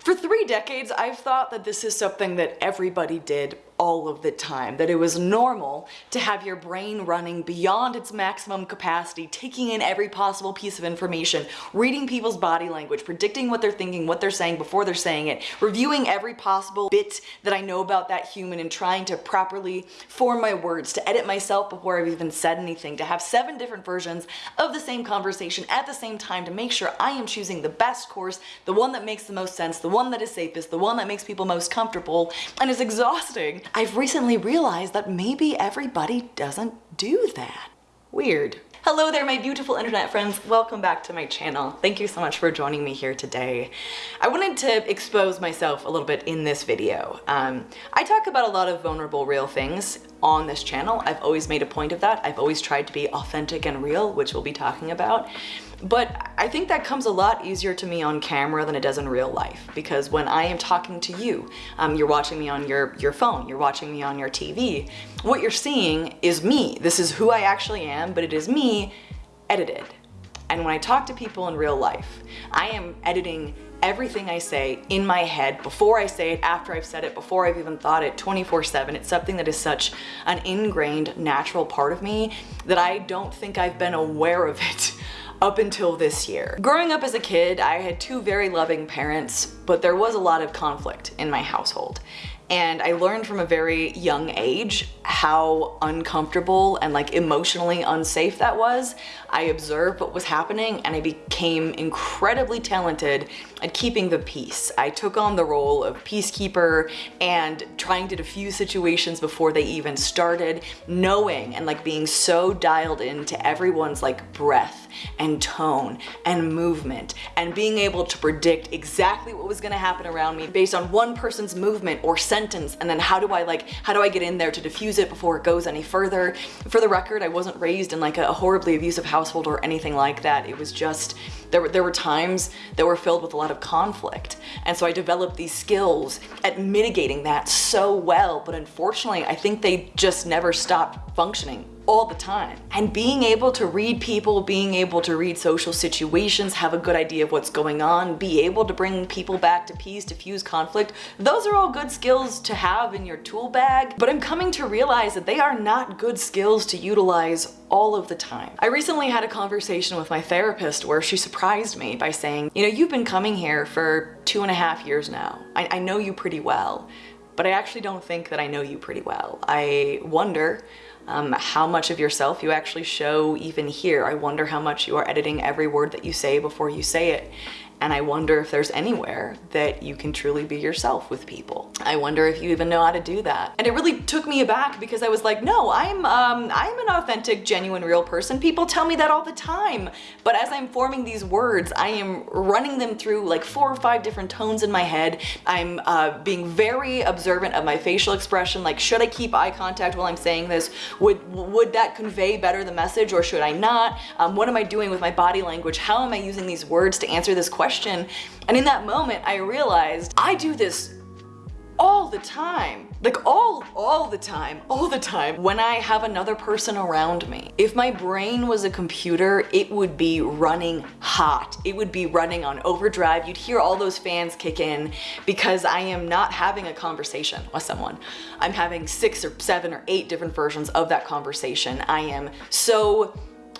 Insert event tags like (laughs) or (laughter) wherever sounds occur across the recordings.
For three decades, I've thought that this is something that everybody did all of the time, that it was normal to have your brain running beyond its maximum capacity, taking in every possible piece of information, reading people's body language, predicting what they're thinking, what they're saying before they're saying it, reviewing every possible bit that I know about that human and trying to properly form my words, to edit myself before I've even said anything, to have seven different versions of the same conversation at the same time to make sure I am choosing the best course, the one that makes the most sense, the one that is safest, the one that makes people most comfortable, and is exhausting. I've recently realized that maybe everybody doesn't do that. Weird. Hello there, my beautiful internet friends. Welcome back to my channel. Thank you so much for joining me here today. I wanted to expose myself a little bit in this video. Um, I talk about a lot of vulnerable, real things on this channel. I've always made a point of that. I've always tried to be authentic and real, which we'll be talking about. But I think that comes a lot easier to me on camera than it does in real life because when I am talking to you, um, you're watching me on your, your phone, you're watching me on your TV, what you're seeing is me. This is who I actually am, but it is me edited. And when I talk to people in real life, I am editing everything I say in my head before I say it, after I've said it, before I've even thought it 24 7. It's something that is such an ingrained natural part of me that I don't think I've been aware of it (laughs) up until this year. Growing up as a kid, I had two very loving parents, but there was a lot of conflict in my household. And I learned from a very young age how uncomfortable and like emotionally unsafe that was. I observed what was happening and I became incredibly talented at keeping the peace. I took on the role of peacekeeper and trying to diffuse situations before they even started, knowing and like being so dialed into everyone's like breath and tone and movement and being able to predict exactly what was gonna happen around me based on one person's movement or sentence and then how do I like, how do I get in there to diffuse it before it goes any further? For the record, I wasn't raised in like a horribly abusive household or anything like that. It was just, there were, there were times that were filled with a lot of conflict. And so I developed these skills at mitigating that so well, but unfortunately, I think they just never stopped functioning all the time. And being able to read people, being able to read social situations, have a good idea of what's going on, be able to bring people back to peace, diffuse conflict, those are all good skills to have in your tool bag, but I'm coming to realize that they are not good skills to utilize all of the time. I recently had a conversation with my therapist where she surprised me by saying, you know, you've been coming here for two and a half years now. I, I know you pretty well, but I actually don't think that I know you pretty well. I wonder um, how much of yourself you actually show even here. I wonder how much you are editing every word that you say before you say it. And I wonder if there's anywhere that you can truly be yourself with people. I wonder if you even know how to do that. And it really took me aback because I was like, no, I'm, um, I'm an authentic, genuine, real person. People tell me that all the time. But as I'm forming these words, I am running them through like four or five different tones in my head. I'm uh, being very observant of my facial expression. Like, should I keep eye contact while I'm saying this? Would, would that convey better the message or should I not? Um, what am I doing with my body language? How am I using these words to answer this question? Question. And in that moment, I realized I do this all the time. Like all, all the time, all the time when I have another person around me. If my brain was a computer, it would be running hot. It would be running on overdrive. You'd hear all those fans kick in because I am not having a conversation with someone. I'm having six or seven or eight different versions of that conversation. I am so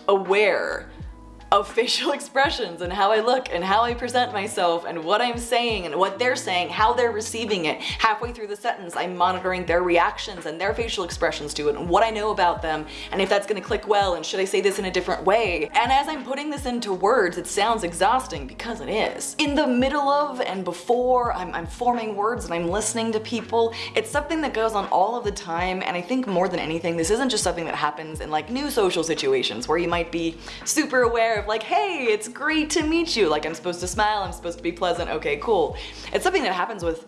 aware of facial (laughs) expressions and how I look and how I present myself and what I'm saying and what they're saying, how they're receiving it. Halfway through the sentence, I'm monitoring their reactions and their facial expressions to it and what I know about them and if that's gonna click well and should I say this in a different way. And as I'm putting this into words, it sounds exhausting because it is. In the middle of and before I'm, I'm forming words and I'm listening to people, it's something that goes on all of the time and I think more than anything, this isn't just something that happens in like new social situations where you might be super aware of like, hey, it's great to meet you. Like I'm supposed to smile, I'm supposed to be pleasant, okay, cool. It's something that happens with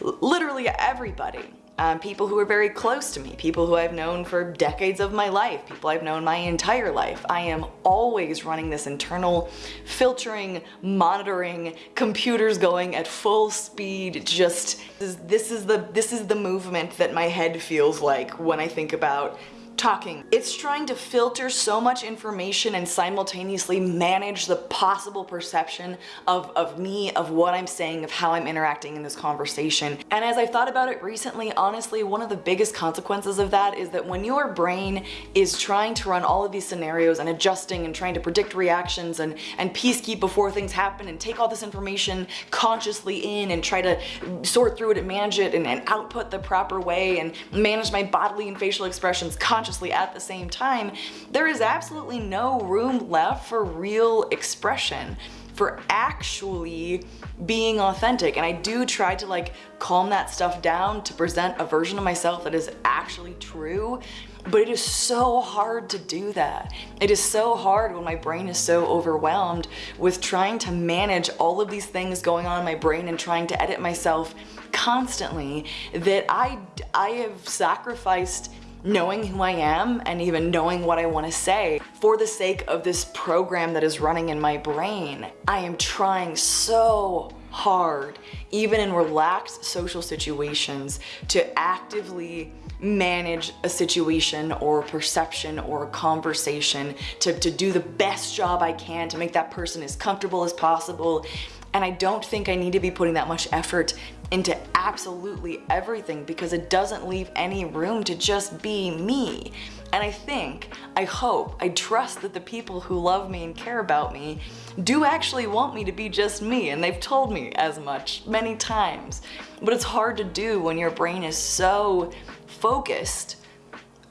literally everybody. Um, people who are very close to me, people who I've known for decades of my life, people I've known my entire life. I am always running this internal filtering, monitoring, computers going at full speed, just this is the this is the movement that my head feels like when I think about talking. It's trying to filter so much information and simultaneously manage the possible perception of, of me, of what I'm saying, of how I'm interacting in this conversation. And as I've thought about it recently, honestly, one of the biggest consequences of that is that when your brain is trying to run all of these scenarios and adjusting and trying to predict reactions and, and peacekeep before things happen and take all this information consciously in and try to sort through it and manage it and, and output the proper way and manage my bodily and facial expressions consciously at the same time, there is absolutely no room left for real expression for actually being authentic. And I do try to like calm that stuff down to present a version of myself that is actually true. But it is so hard to do that. It is so hard when my brain is so overwhelmed with trying to manage all of these things going on in my brain and trying to edit myself constantly that I, I have sacrificed knowing who I am and even knowing what I want to say for the sake of this program that is running in my brain. I am trying so hard, even in relaxed social situations, to actively manage a situation or a perception or a conversation to, to do the best job I can to make that person as comfortable as possible. And I don't think I need to be putting that much effort into absolutely everything because it doesn't leave any room to just be me. And I think, I hope, I trust that the people who love me and care about me do actually want me to be just me and they've told me as much many times. But it's hard to do when your brain is so focused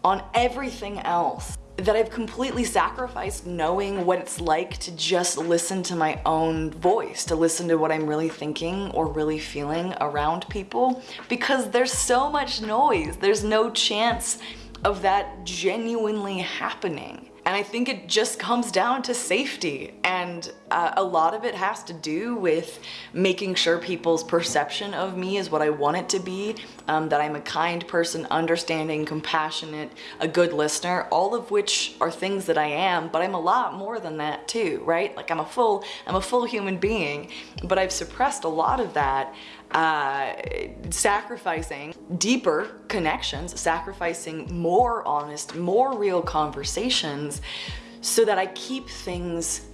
on everything else that I've completely sacrificed knowing what it's like to just listen to my own voice, to listen to what I'm really thinking or really feeling around people because there's so much noise. There's no chance of that genuinely happening. And I think it just comes down to safety. And uh, a lot of it has to do with making sure people's perception of me is what I want it to be, um, that I'm a kind person, understanding, compassionate, a good listener, all of which are things that I am, but I'm a lot more than that too, right? Like I'm a full, I'm a full human being, but I've suppressed a lot of that uh, sacrificing deeper connections, sacrificing more honest, more real conversations so that I keep things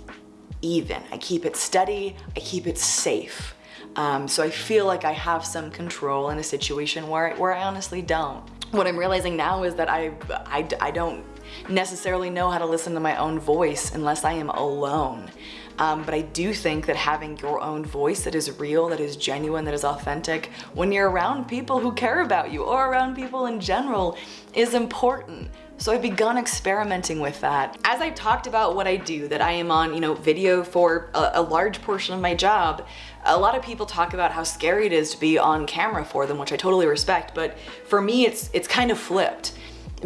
even. I keep it steady, I keep it safe. Um, so I feel like I have some control in a situation where, where I honestly don't. What I'm realizing now is that I, I, I don't necessarily know how to listen to my own voice unless I am alone. Um, but I do think that having your own voice that is real, that is genuine, that is authentic, when you're around people who care about you or around people in general is important. So I've begun experimenting with that. As I talked about what I do, that I am on, you know, video for a, a, large portion of my job, a lot of people talk about how scary it is to be on camera for them, which I totally respect, but for me it's, it's kind of flipped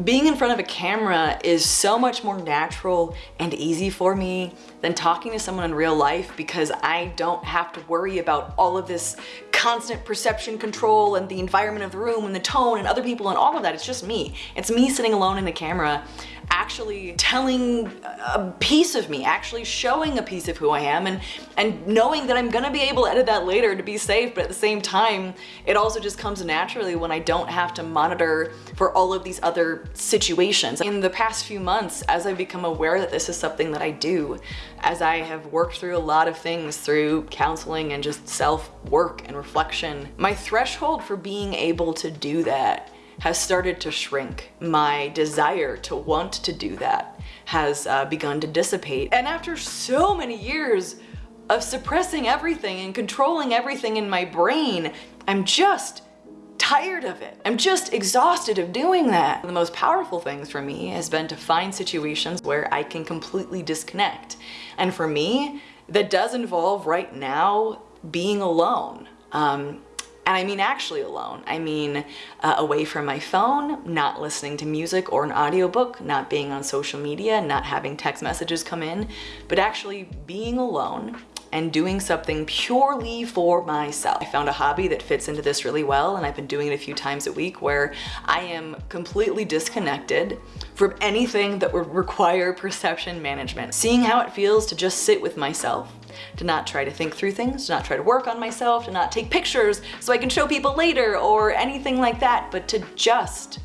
being in front of a camera is so much more natural and easy for me than talking to someone in real life because I don't have to worry about all of this constant perception control and the environment of the room and the tone and other people and all of that. It's just me. It's me sitting alone in the camera actually telling a piece of me, actually showing a piece of who I am and, and knowing that I'm gonna be able to edit that later to be safe, but at the same time, it also just comes naturally when I don't have to monitor for all of these other situations. In the past few months, as I've become aware that this is something that I do, as I have worked through a lot of things through counseling and just self-work and reflection, my threshold for being able to do that has started to shrink. My desire to want to do that has uh, begun to dissipate. And after so many years of suppressing everything and controlling everything in my brain, I'm just tired of it. I'm just exhausted of doing that. The most powerful things for me has been to find situations where I can completely disconnect. And for me, that does involve right now being alone. Um, and I mean actually alone. I mean uh, away from my phone, not listening to music or an audiobook, not being on social media, not having text messages come in, but actually being alone and doing something purely for myself. I found a hobby that fits into this really well and I've been doing it a few times a week where I am completely disconnected from anything that would require perception management. Seeing how it feels to just sit with myself to not try to think through things, to not try to work on myself, to not take pictures so I can show people later or anything like that, but to just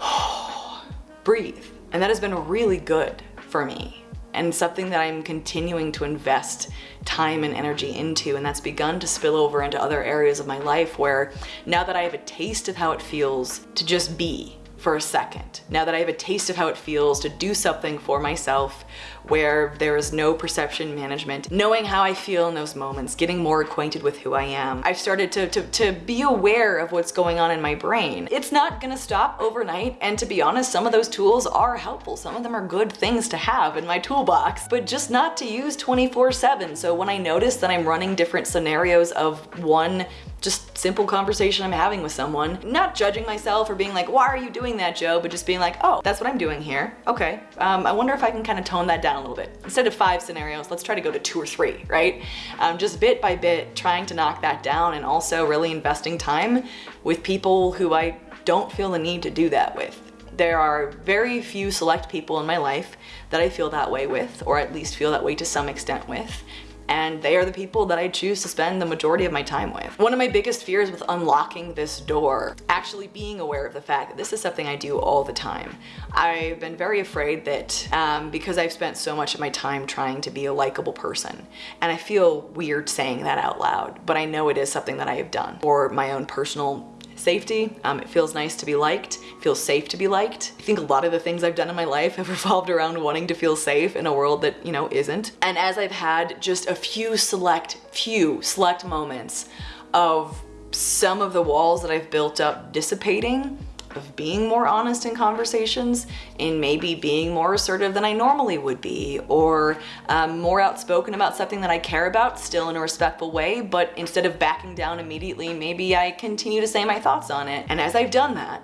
(sighs) breathe. And that has been really good for me and something that I'm continuing to invest time and energy into and that's begun to spill over into other areas of my life where now that I have a taste of how it feels to just be for a second. Now that I have a taste of how it feels to do something for myself where there is no perception management, knowing how I feel in those moments, getting more acquainted with who I am, I've started to, to, to be aware of what's going on in my brain. It's not gonna stop overnight, and to be honest, some of those tools are helpful. Some of them are good things to have in my toolbox, but just not to use 24 7. So when I notice that I'm running different scenarios of one just simple conversation I'm having with someone, not judging myself or being like, why are you doing that, Joe? But just being like, oh, that's what I'm doing here. Okay, um, I wonder if I can kind of tone that down a little bit. Instead of five scenarios, let's try to go to two or three, right? Um, just bit by bit, trying to knock that down and also really investing time with people who I don't feel the need to do that with. There are very few select people in my life that I feel that way with, or at least feel that way to some extent with and they are the people that I choose to spend the majority of my time with. One of my biggest fears with unlocking this door, actually being aware of the fact that this is something I do all the time. I've been very afraid that um, because I've spent so much of my time trying to be a likable person, and I feel weird saying that out loud, but I know it is something that I have done for my own personal safety. Um, it feels nice to be liked, feels safe to be liked. I think a lot of the things I've done in my life (laughs) have revolved around wanting to feel safe in a world that, you know, isn't. And as I've had just a few select, few select moments of some of the walls that I've built up dissipating, of being more honest in conversations and maybe being more assertive than I normally would be or um, more outspoken about something that I care about still in a respectful way but instead of backing down immediately maybe I continue to say my thoughts on it. And as I've done that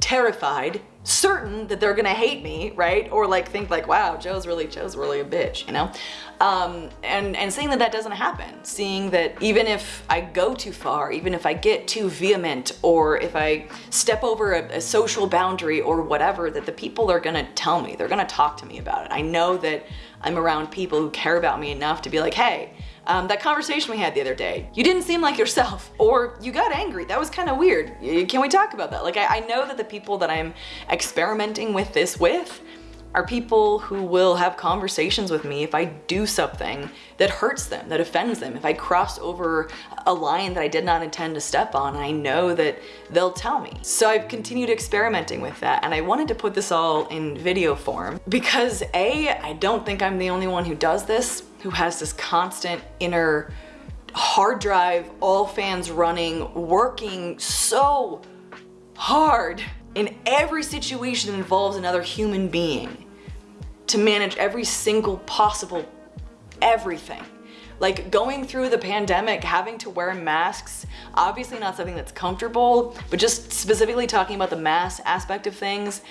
terrified certain that they're gonna hate me, right? Or like think like, wow, Joe's really, Joe's really a bitch, you know? Um, and, and seeing that that doesn't happen, seeing that even if I go too far, even if I get too vehement, or if I step over a, a social boundary or whatever, that the people are gonna tell me, they're gonna talk to me about it. I know that I'm around people who care about me enough to be like, hey, um, that conversation we had the other day, you didn't seem like yourself (laughs) or you got angry. That was kind of weird. Can we talk about that? Like, I, I know that the people that I'm experimenting with this with are people who will have conversations with me if I do something that hurts them, that offends them. If I cross over a line that I did not intend to step on, I know that they'll tell me. So I've continued experimenting with that and I wanted to put this all in video form because A, I don't think I'm the only one who does this, who has this constant inner hard drive, all fans running, working so hard in every situation that involves another human being to manage every single possible everything. Like going through the pandemic, having to wear masks, obviously not something that's comfortable, but just specifically talking about the mask aspect of things,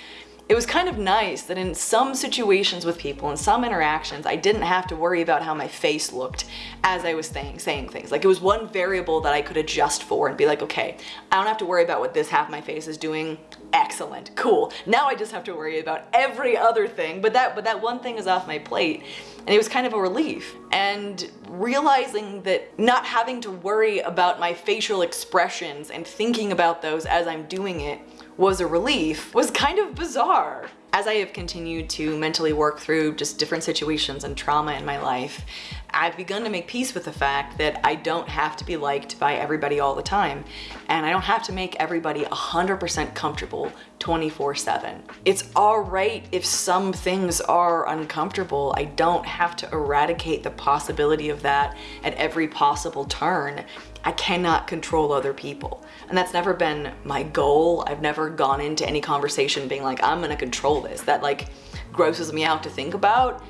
it was kind of nice that in some situations with people, in some interactions, I didn't have to worry about how my face looked as I was saying, saying things. Like it was one variable that I could adjust for and be like, okay, I don't have to worry about what this half my face is doing. Excellent, cool. Now I just have to worry about every other thing, but that, but that one thing is off my plate. And it was kind of a relief. And realizing that not having to worry about my facial expressions and thinking about those as I'm doing it was a relief was kind of bizarre. As I have continued to mentally work through just different situations and trauma in my life, I've begun to make peace with the fact that I don't have to be liked by everybody all the time. And I don't have to make everybody 100% comfortable 24 7. It's all right if some things are uncomfortable. I don't have to eradicate the possibility of that at every possible turn. I cannot control other people. And that's never been my goal. I've never gone into any conversation being like, I'm gonna control this. That like grosses me out to think about.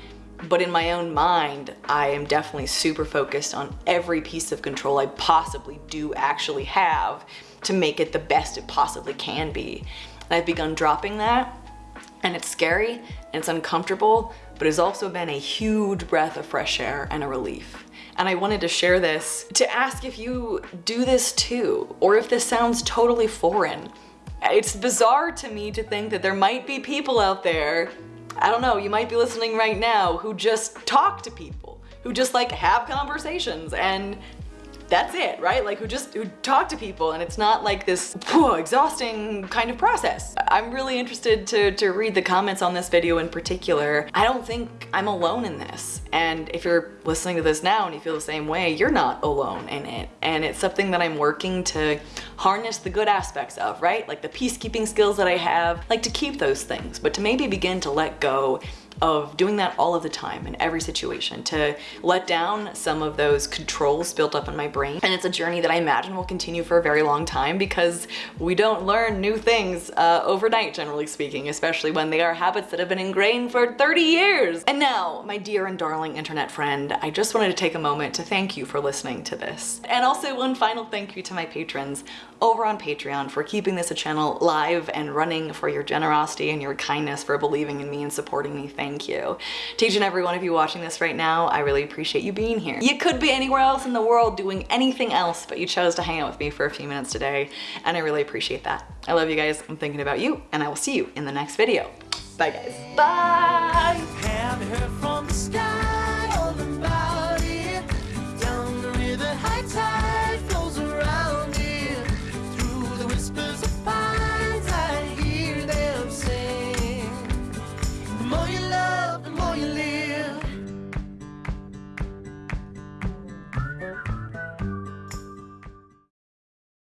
But in my own mind, I am definitely super focused on every piece of control I possibly do actually have to make it the best it possibly can be. And I've begun dropping that and it's scary and it's uncomfortable, but it's also been a huge breath of fresh air and a relief and I wanted to share this to ask if you do this too, or if this sounds totally foreign. It's bizarre to me to think that there might be people out there, I don't know, you might be listening right now, who just talk to people, who just like have conversations and that's it, right? Like who just who talk to people and it's not like this whew, exhausting kind of process. I'm really interested to, to read the comments on this video in particular. I don't think I'm alone in this. And if you're listening to this now and you feel the same way, you're not alone in it. And it's something that I'm working to harness the good aspects of, right? Like the peacekeeping skills that I have, like to keep those things, but to maybe begin to let go of doing that all of the time in every situation to let down some of those controls built up in my brain. And it's a journey that I imagine will continue for a very long time because we don't learn new things uh, overnight, generally speaking, especially when they are habits that have been ingrained for 30 years. And now, my dear and darling internet friend, I just wanted to take a moment to thank you for listening to this. And also one final thank you to my patrons over on Patreon for keeping this a channel live and running for your generosity and your kindness for believing in me and supporting me. Thank thank you. To each and every one of you watching this right now, I really appreciate you being here. You could be anywhere else in the world doing anything else, but you chose to hang out with me for a few minutes today, and I really appreciate that. I love you guys, I'm thinking about you, and I will see you in the next video. Bye guys. Bye!